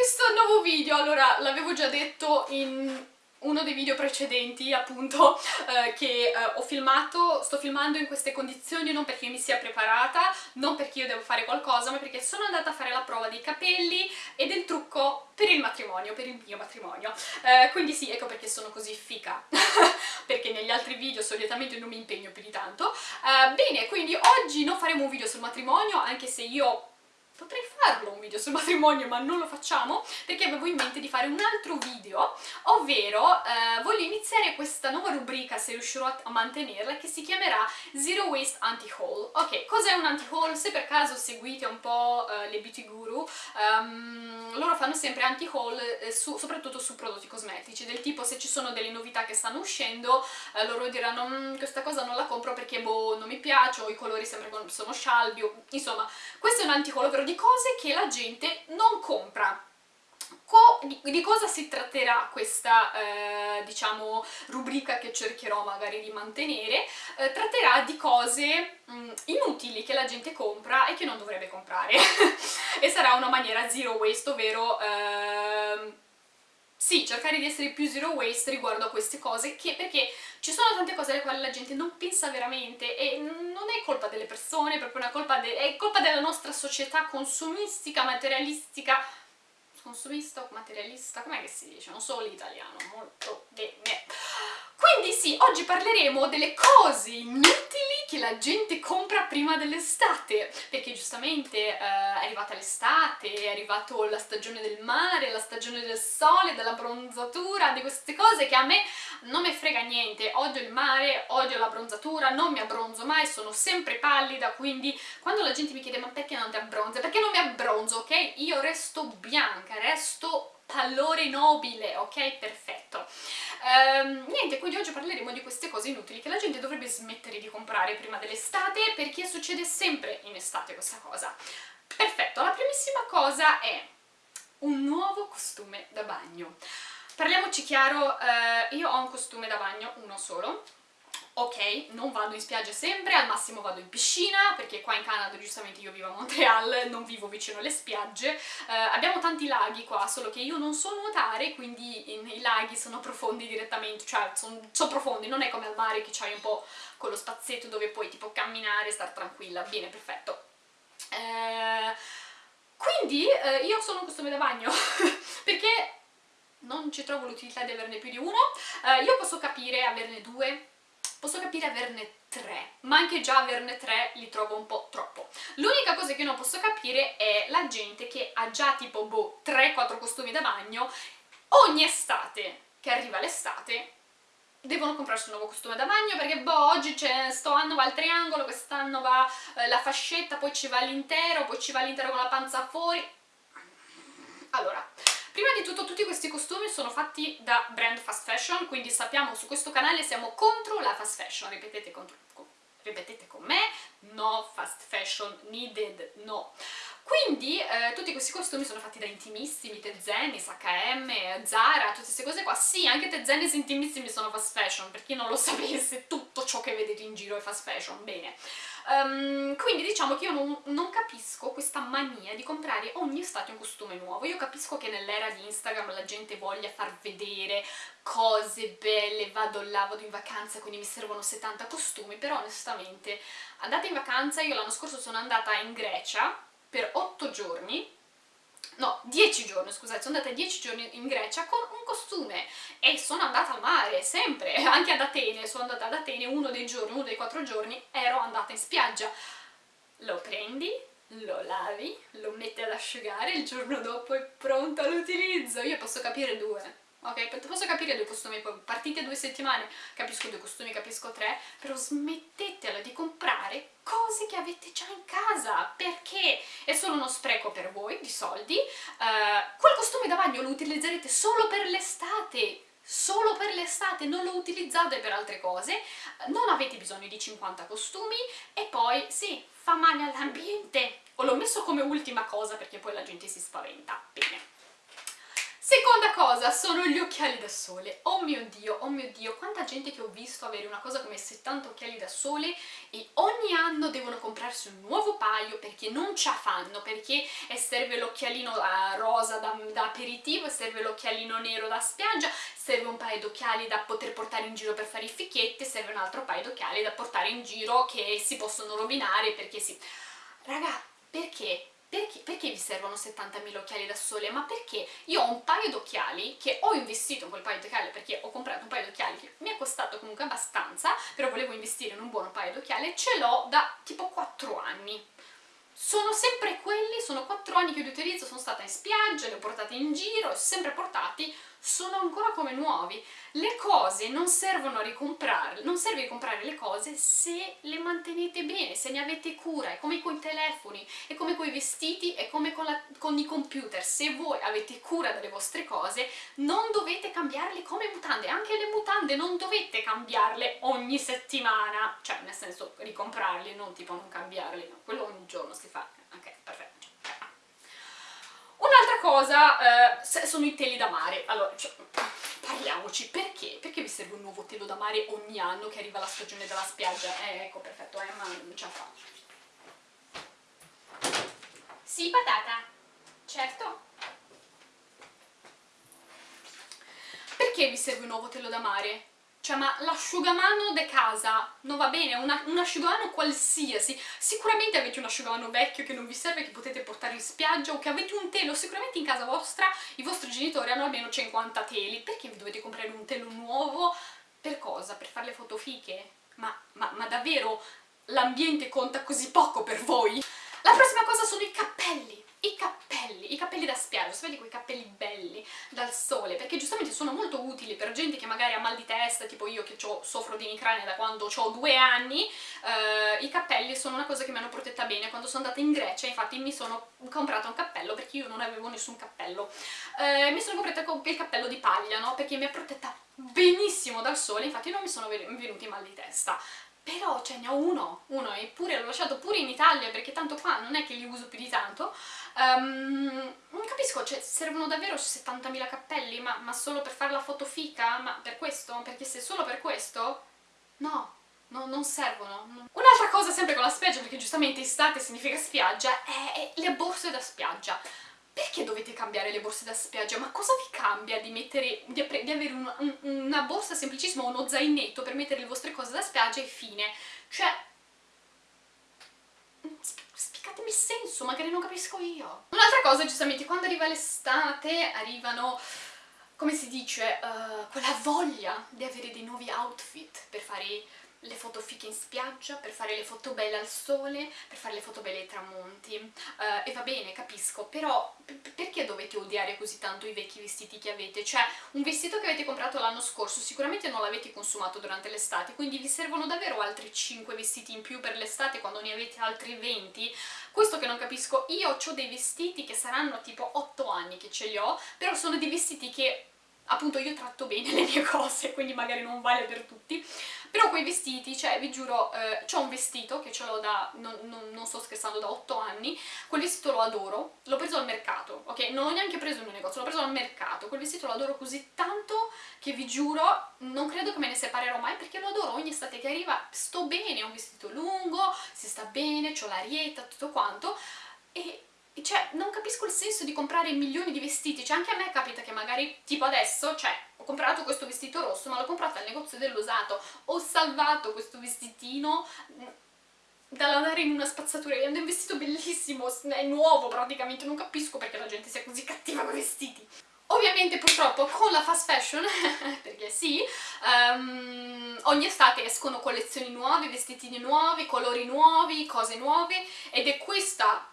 questo nuovo video, allora l'avevo già detto in uno dei video precedenti appunto eh, che eh, ho filmato, sto filmando in queste condizioni non perché mi sia preparata, non perché io devo fare qualcosa, ma perché sono andata a fare la prova dei capelli e del trucco per il matrimonio, per il mio matrimonio. Eh, quindi sì, ecco perché sono così fica, perché negli altri video solitamente non mi impegno più di tanto. Eh, bene, quindi oggi non faremo un video sul matrimonio, anche se io potrei farlo un video sul matrimonio ma non lo facciamo perché avevo in mente di fare un altro video ovvero eh, voglio iniziare questa nuova rubrica se riuscirò a mantenerla che si chiamerà Zero Waste Anti-Haul ok, cos'è un anti-haul? se per caso seguite un po' eh, le beauty guru um, loro fanno sempre anti-haul eh, soprattutto su prodotti cosmetici del tipo se ci sono delle novità che stanno uscendo eh, loro diranno mmm, questa cosa non la compro perché boh non mi piace o i colori sembrano sono scialbi insomma questo è un anti-haul ovvero di cose che la gente non compra. Co di, di, cosa si tratterà questa, eh, diciamo, rubrica che cercherò magari di mantenere? Eh, tratterà di cose mh, mm, inutili che la gente compra e che non dovrebbe comprare. e sarà una maniera zero waste, ovvero... Eh, sì, cercare di essere più zero waste riguardo a queste cose, che, perché ci sono tante cose alle quali la gente non pensa veramente e non è colpa delle persone, è proprio una colpa, è colpa della nostra società consumistica, materialistica, consumista o materialista, com'è che si dice? Non so l'italiano, molto bene. Quindi sì, oggi parleremo delle cose inutili che la gente compra prima dell'estate, perché giustamente eh, è arrivata l'estate, è arrivata la stagione del mare, la stagione del sole, della bronzatura, di queste cose che a me non mi frega niente, odio il mare, odio la bronzatura, non mi abbronzo mai, sono sempre pallida, quindi quando la gente mi chiede ma perché non ti abbronzi? Perché non mi abbronzo, ok? Io resto bianca, resto pallore nobile, ok? Perfetto. Ehm, niente, quindi oggi parleremo di queste cose inutili che la gente dovrebbe smettere di comprare prima dell'estate perché succede sempre in estate questa cosa. Perfetto, la primissima cosa è un nuovo costume da bagno. Parliamoci chiaro, eh, io ho un costume da bagno, uno solo, ok, non vado in spiaggia sempre, al massimo vado in piscina, perché qua in Canada giustamente io vivo a Montreal, non vivo vicino alle spiagge, uh, abbiamo tanti laghi qua, solo che io non so nuotare, quindi in, i laghi sono profondi direttamente, cioè sono son profondi, non è come al mare che c'hai un po' quello spazietto dove puoi tipo camminare e star tranquilla, bene, perfetto. Uh, quindi uh, io sono un costume da bagno, perché non ci trovo l'utilità di averne più di uno, io posso capire averne due, posso capire averne tre, ma anche già averne tre li trovo un po' troppo. L'unica cosa che non posso capire è la gente che ha già tipo, boh, 3-4 costumi da bagno, ogni estate che arriva l'estate devono comprarsi un nuovo costume da bagno perché boh, oggi sto anno va il triangolo, quest'anno va eh, la fascetta, poi ci va l'intero, poi ci va l'intero con la panza fuori. Di tutto tutti questi costumi sono fatti da brand fast fashion, quindi sappiamo su questo canale siamo contro la fast fashion, ripetete, contro, ripetete con me, no fast fashion needed, no. Quindi eh, tutti questi costumi sono fatti da intimissimi, Tezenis, H&M, Zara, tutte queste cose qua. Sì, anche Tezenis intimissimi sono fast fashion, per chi non lo sapesse, tutto ciò che vedete in giro è fast fashion, bene. Um, quindi diciamo che io non, non, capisco questa mania di comprare ogni estate un costume nuovo. Io capisco che nell'era di Instagram la gente voglia far vedere cose belle, vado là, vado in vacanza, quindi mi servono 70 costumi, però onestamente andate in vacanza, io l'anno scorso sono andata in Grecia per 8 giorni no, 10 giorni, scusate, sono andata 10 giorni in Grecia con un costume e sono andata al mare, sempre, anche ad Atene, sono andata ad Atene uno dei giorni, uno dei quattro giorni, ero andata in spiaggia. Lo prendi, lo lavi, lo metti ad asciugare, il giorno dopo è pronto all'utilizzo. Io posso capire due, ok? Posso capire due costumi, partite due settimane, capisco due costumi, capisco tre, però smettetela di comprare cose che avete già in casa, perché è solo uno spreco per voi di soldi, uh, quel costume da bagno lo utilizzerete solo per l'estate, solo per l'estate, non lo utilizzate per altre cose, non avete bisogno di 50 costumi e poi sì, fa male all'ambiente. Ho l'ho messo come ultima cosa perché poi la gente si spaventa. Bene. Seconda cosa sono gli occhiali da sole. Oh mio dio, oh mio dio, quanta gente che ho visto avere una cosa come 70 occhiali da sole e ogni anno devono comprarsi un nuovo paio perché non ce la fanno, perché serve l'occhialino uh, rosa da, da aperitivo, serve l'occhialino nero da spiaggia, serve un paio d'occhiali da poter portare in giro per fare i fichietti, serve un altro paio d'occhiali da portare in giro che si possono rovinare perché si... Raga, perché? Perché, perché, vi servono 70.000 occhiali da sole? Ma perché io ho un paio d'occhiali che ho investito in quel paio d'occhiali perché ho comprato un paio d'occhiali che mi è costato comunque abbastanza, però volevo investire in un buono paio d'occhiali e ce l'ho da tipo 4 anni. Sono sempre quelli, sono 4 anni che li utilizzo, sono stata in spiaggia, li ho portati in giro, sempre portati, sono ancora come nuovi. Le cose non servono a ricomprarle, non serve ricomprare le cose se le mantenete bene, se ne avete cura, è come con i telefoni, è come con i vestiti, è come con, la, con i computer. Se voi avete cura delle vostre cose non dovete cambiarle come mutande, anche le mutande non dovete cambiarle ogni settimana, cioè nel senso ricomprarle, non tipo non cambiarle, no, quello ogni giorno si fa, ok, perfetto. Cosa eh, sono i teli da mare. Allora, cioè, parliamoci, perché? Perché vi serve un nuovo telo da mare ogni anno che arriva la stagione della spiaggia? Eh, ecco, perfetto, eh, non ce la fa. Sì, patata? Certo. Perché vi serve un nuovo telo da mare? Cioè, ma l'asciugamano de casa non va bene, una, un asciugamano qualsiasi. Sicuramente avete un asciugamano vecchio che non vi serve, che potete portare in spiaggia, o che avete un telo. Sicuramente in casa vostra i vostri genitori hanno almeno 50 teli. Perché vi dovete comprare un telo nuovo? Per cosa? Per fare le foto fiche? Ma, ma, ma davvero l'ambiente conta così poco per voi? La prossima cosa sono i cappelli i cappelli, i cappelli da spiaggia, sapete quei cappelli belli dal sole, perché giustamente sono molto utili per gente che magari ha mal di testa, tipo io che soffro di emicrania da quando ho due anni, eh, i cappelli sono una cosa che mi hanno protetta bene, quando sono andata in Grecia infatti mi sono comprata un cappello perché io non avevo nessun cappello, eh, mi sono comprata il cappello di paglia, no? perché mi ha protetta benissimo dal sole, infatti non mi sono venuti mal di testa, però ce ne ho uno, uno, eppure l'ho lasciato pure in Italia perché tanto qua non è che li uso più di tanto, um, non capisco, cioè servono davvero 70.000 cappelli, ma, ma, solo per fare la foto fica? Ma per questo? Perché se solo per questo? No, no non servono. Un'altra cosa sempre con la spiaggia, perché giustamente estate significa spiaggia, è le borse da spiaggia perché dovete cambiare le borse da spiaggia? Ma cosa vi cambia di, mettere, di, di avere un, un, una borsa semplicissima, uno zainetto per mettere le vostre cose da spiaggia e fine? Cioè, spiegatemi il senso, magari non capisco io. Un'altra cosa, giustamente, quando arriva l'estate arrivano, come si dice, uh, quella voglia di avere dei nuovi outfit per fare le foto fiche in spiaggia, per fare le foto belle al sole, per fare le foto belle ai tramonti. Uh, e va bene, capisco, però perché dovete odiare così tanto i vecchi vestiti che avete? Cioè, un vestito che avete comprato l'anno scorso sicuramente non l'avete consumato durante l'estate, quindi vi servono davvero altri 5 vestiti in più per l'estate quando ne avete altri 20? Questo che non capisco, io ho dei vestiti che saranno tipo 8 anni che ce li ho, però sono dei vestiti che appunto io tratto bene le mie cose, quindi magari non vale per tutti, però quei vestiti, cioè vi giuro, eh, ho un vestito che ce l'ho da, non, non, non, sto scherzando, da 8 anni, quel vestito lo adoro, l'ho preso al mercato, ok? Non l'ho neanche preso in un negozio, l'ho preso al mercato, quel vestito lo adoro così tanto che vi giuro, non credo che me ne separerò mai perché lo adoro, ogni estate che arriva sto bene, è un vestito lungo, si sta bene, ho l'arietta, tutto quanto, e cioè, non capisco il senso di comprare milioni di vestiti, cioè anche a me capita che magari, tipo adesso, cioè, ho comprato questo vestito rosso, ma l'ho comprato al negozio dell'usato, ho salvato questo vestitino mm, da lavare in una spazzatura, è un vestito bellissimo, è nuovo praticamente, non capisco perché la gente sia così cattiva con i vestiti. Ovviamente purtroppo con la fast fashion, perché sì, um, ogni estate escono collezioni nuove, vestitini nuovi, colori nuovi, cose nuove ed è questa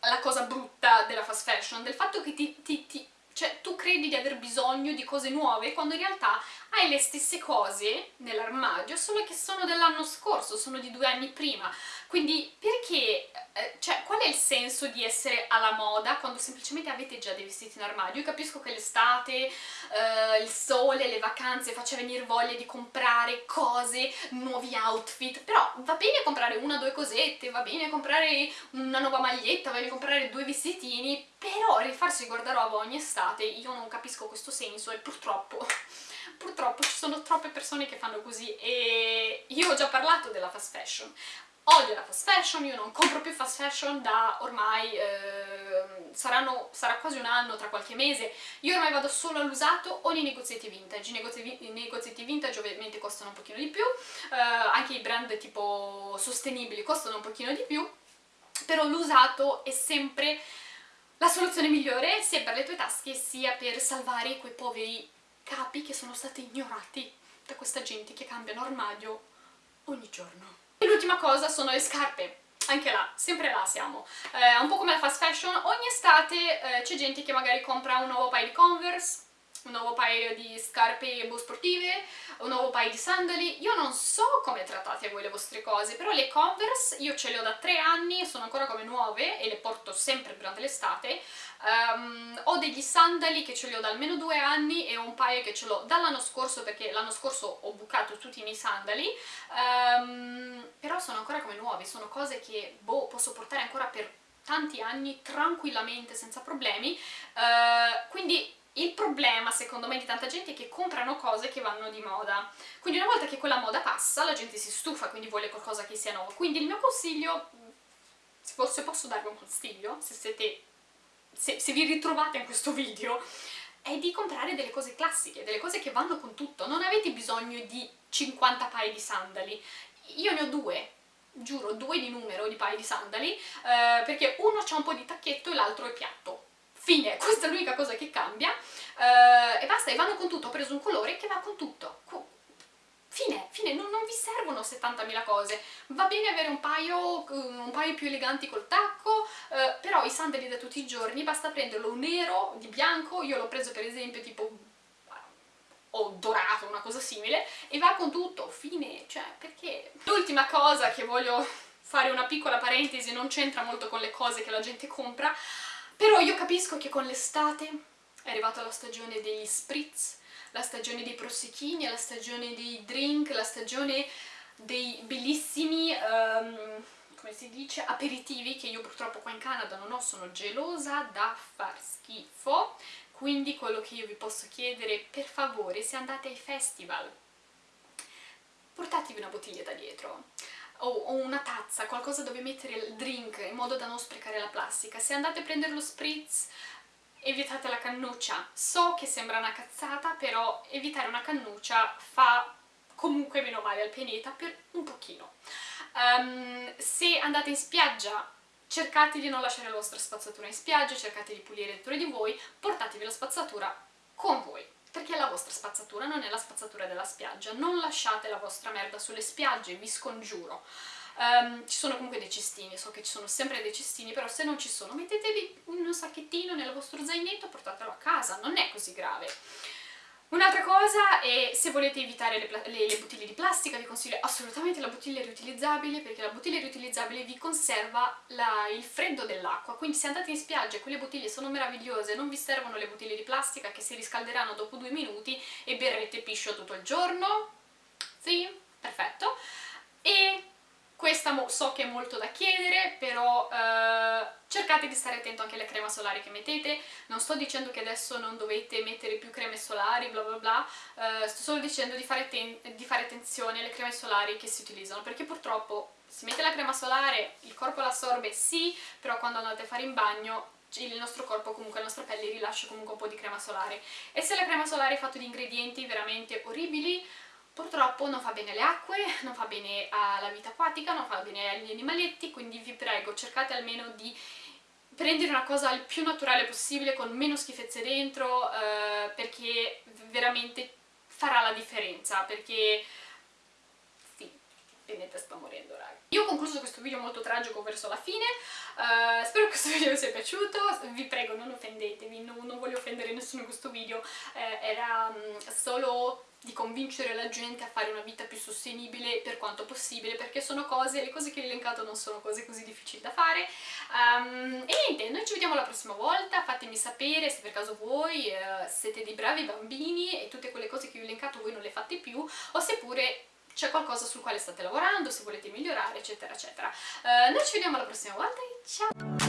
la cosa brutta della fast fashion, del fatto che ti, ti, ti cioè tu credi di aver bisogno di cose nuove quando in realtà hai le stesse cose nell'armadio, solo che sono dell'anno scorso, sono di due anni prima. Quindi perché, eh, cioè, qual è il senso di essere alla moda quando semplicemente avete già dei vestiti in armadio? Io capisco che l'estate, eh, il sole, le vacanze faccia venire voglia di comprare cose, nuovi outfit, però va bene comprare una o due cosette, va bene comprare una nuova maglietta, va bene comprare due vestitini, però rifarsi il guardaroba ogni estate io non capisco questo senso e purtroppo purtroppo ci sono troppe persone che fanno così e io ho già parlato della fast fashion. Odio la fast fashion, io non compro più fast fashion da ormai, eh, saranno, sarà quasi un anno, tra qualche mese, io ormai vado solo all'usato o nei negozietti vintage, i negozietti, i negozietti vintage ovviamente costano un pochino di più, eh, anche i brand tipo sostenibili costano un pochino di più, però l'usato è sempre la soluzione migliore sia per le tue tasche sia per salvare quei poveri capi che sono stati ignorati da questa gente che cambiano armadio ogni giorno. E l'ultima cosa sono le scarpe anche là, sempre là siamo. Eh, un po' come la fast fashion, ogni estate eh, c'è gente che magari compra un nuovo paio di Converse, un nuovo paio di scarpe sportive, un nuovo paio di sandali. Io non so come trattate voi le vostre cose, però le Converse io ce le ho da tre anni, sono ancora come nuove e le porto sempre durante l'estate. Um, ho degli sandali che ce li ho da almeno due anni e un paio che ce l'ho dall'anno scorso perché l'anno scorso ho bucato tutti i miei sandali, um, però sono ancora come nuovi, sono cose che boh, posso portare ancora per tanti anni tranquillamente, senza problemi, uh, quindi il problema, secondo me, di tanta gente è che comprano cose che vanno di moda. Quindi una volta che quella moda passa, la gente si stufa, quindi vuole qualcosa che sia nuovo. Quindi il mio consiglio, se posso darvi un consiglio, se, siete, se, se vi ritrovate in questo video, è di comprare delle cose classiche, delle cose che vanno con tutto. Non avete bisogno di 50 paia di sandali. Io ne ho due, giuro, due di numero di paia di sandali, eh, perché uno ha un po' di tacchetto e l'altro è piatto Fine, questa è l'unica cosa che cambia uh, e basta, e vanno con tutto, ho preso un colore che va con tutto. Fine, fine, non, non vi servono 70.000 cose, va bene avere un paio, un paio più eleganti col tacco, uh, però i sandali da tutti i giorni basta prenderlo nero, di bianco, io l'ho preso per esempio tipo o dorato, una cosa simile, e va con tutto, fine, cioè perché? L'ultima cosa che voglio fare una piccola parentesi, non c'entra molto con le cose che la gente compra, però io capisco che con l'estate è arrivata la stagione degli spritz, la stagione dei prosecchini, la stagione dei drink, la stagione dei bellissimi, um, come si dice, aperitivi che io purtroppo qua in Canada non ho, sono gelosa da far schifo. Quindi quello che io vi posso chiedere, per favore, se andate ai festival, portatevi una bottiglietta dietro o, una tazza, qualcosa dove mettere il drink in modo da non sprecare la plastica. Se andate a prendere lo spritz evitate la cannuccia. So che sembra una cazzata, però evitare una cannuccia fa comunque meno male al pianeta per un pochino. Um, se andate in spiaggia cercate di non lasciare la vostra spazzatura in spiaggia, cercate di pulire dentro di voi, portatevi la spazzatura con voi perché la vostra spazzatura, non è la spazzatura della spiaggia. Non lasciate la vostra merda sulle spiagge, vi scongiuro. Um, ci sono comunque dei cestini, so che ci sono sempre dei cestini, però se non ci sono mettetevi un sacchettino nel vostro zainetto, portatelo a casa, non è così grave. Un'altra cosa è se volete evitare le, le, le, bottiglie di plastica vi consiglio assolutamente la bottiglia riutilizzabile perché la bottiglia riutilizzabile vi conserva la, il freddo dell'acqua. Quindi se andate in spiaggia e quelle bottiglie sono meravigliose non vi servono le bottiglie di plastica che si riscalderanno dopo due minuti e berrete piscio tutto il giorno. Sì, perfetto. E questa so che è molto da chiedere, però eh, cercate di stare attento anche alle creme solari che mettete. Non sto dicendo che adesso non dovete mettere più creme solari, bla bla bla, eh, sto solo dicendo di fare, di fare attenzione alle creme solari che si utilizzano, perché purtroppo si mette la crema solare, il corpo l'assorbe, sì, però quando andate a fare in bagno il nostro corpo, comunque la nostra pelle rilascia comunque un po' di crema solare. E se la crema solare è fatta di ingredienti veramente orribili, Purtroppo non fa bene alle acque, non fa bene alla vita acquatica, non fa bene agli animaletti, quindi vi prego cercate almeno di prendere una cosa il più naturale possibile, con meno schifezze dentro, eh, perché veramente farà la differenza, perché sì, Benetta sta morendo raga. Io ho concluso questo video molto tragico verso la fine, uh, spero che questo video vi sia piaciuto, vi prego non offendetevi, non, non voglio offendere nessuno in questo video, eh, era um, solo di convincere la gente a fare una vita più sostenibile per quanto possibile perché sono cose, le cose che ho elencato non sono cose così difficili da fare. Um, e niente, noi ci vediamo la prossima volta fatemi sapere se per caso voi uh, siete dei bravi bambini e tutte quelle cose che vi ho elencato voi non le fate più o seppure c'è qualcosa sul quale state lavorando, se volete migliorare eccetera eccetera. Uh, noi ci vediamo la prossima volta e ciao